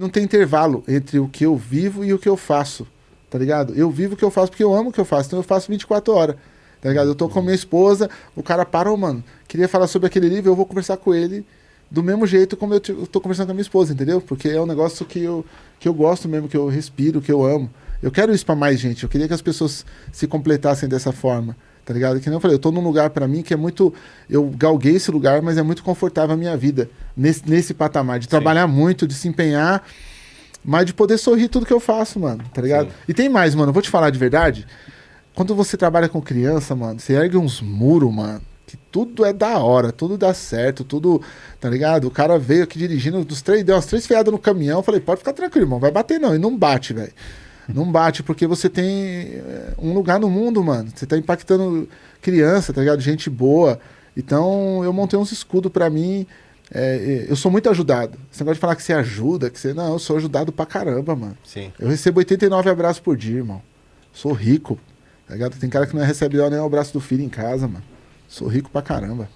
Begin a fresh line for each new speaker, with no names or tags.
Não tem intervalo entre o que eu vivo e o que eu faço, tá ligado? Eu vivo o que eu faço porque eu amo o que eu faço, então eu faço 24 horas, tá ligado? Eu tô com minha esposa, o cara parou, mano, queria falar sobre aquele livro, eu vou conversar com ele do mesmo jeito como eu tô conversando com a minha esposa, entendeu? Porque é um negócio que eu, que eu gosto mesmo, que eu respiro, que eu amo. Eu quero isso para mais gente, eu queria que as pessoas se completassem dessa forma tá ligado? Que nem eu falei, eu tô num lugar para mim que é muito. Eu galguei esse lugar, mas é muito confortável a minha vida nesse, nesse patamar, de Sim. trabalhar muito, de se empenhar, mas de poder sorrir tudo que eu faço, mano, tá ligado? Sim. E tem mais, mano, eu vou te falar de verdade. Quando você trabalha com criança, mano, você ergue uns muros, mano, que tudo é da hora, tudo dá certo, tudo, tá ligado? O cara veio aqui dirigindo, dos três, deu umas três fiadas no caminhão, eu falei, pode ficar tranquilo, irmão, vai bater não, e não bate, velho. Não bate, porque você tem eh, um lugar no mundo, mano. Você tá impactando criança, tá ligado? Gente boa. Então, eu montei uns escudos para mim. É, eu sou muito ajudado. Você gosta de falar que você ajuda, que você. Não, eu sou ajudado pra caramba, mano.
Sim.
Eu recebo 89 abraços por dia, irmão. Sou rico. Tá ligado? Tem cara que não recebe nem o abraço do filho em casa, mano. Sou rico pra caramba.